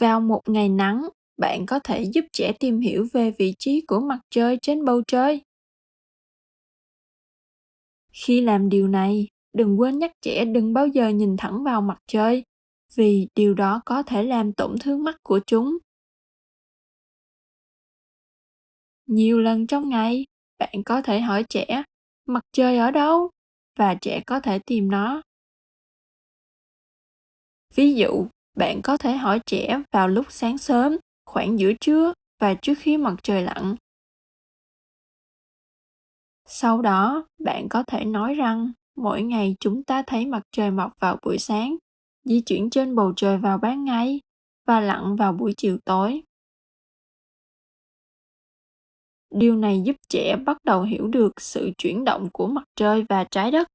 Vào một ngày nắng, bạn có thể giúp trẻ tìm hiểu về vị trí của mặt trời trên bầu trời. Khi làm điều này, đừng quên nhắc trẻ đừng bao giờ nhìn thẳng vào mặt trời, vì điều đó có thể làm tổn thương mắt của chúng. Nhiều lần trong ngày, bạn có thể hỏi trẻ, mặt trời ở đâu? Và trẻ có thể tìm nó. Ví dụ, bạn có thể hỏi trẻ vào lúc sáng sớm, khoảng giữa trưa và trước khi mặt trời lặn. Sau đó, bạn có thể nói rằng mỗi ngày chúng ta thấy mặt trời mọc vào buổi sáng, di chuyển trên bầu trời vào ban ngày và lặn vào buổi chiều tối. Điều này giúp trẻ bắt đầu hiểu được sự chuyển động của mặt trời và trái đất.